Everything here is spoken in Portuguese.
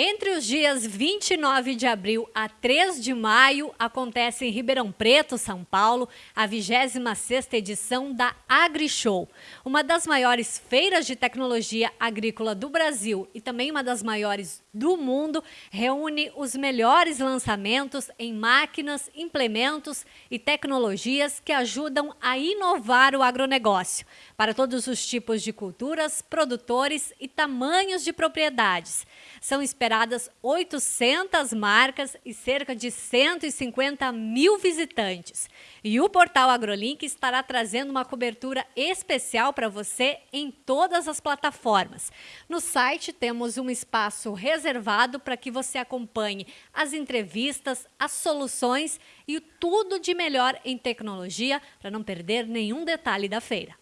Entre os dias 29 de abril a 3 de maio, acontece em Ribeirão Preto, São Paulo, a 26ª edição da AgriShow, uma das maiores feiras de tecnologia agrícola do Brasil e também uma das maiores do mundo, reúne os melhores lançamentos em máquinas, implementos e tecnologias que ajudam a inovar o agronegócio para todos os tipos de culturas, produtores e tamanhos de propriedades. São esperadas 800 marcas e cerca de 150 mil visitantes. E o portal AgroLink estará trazendo uma cobertura especial para você em todas as plataformas. No site temos um espaço reservado para que você acompanhe as entrevistas, as soluções e tudo de melhor em tecnologia para não perder nenhum detalhe da feira.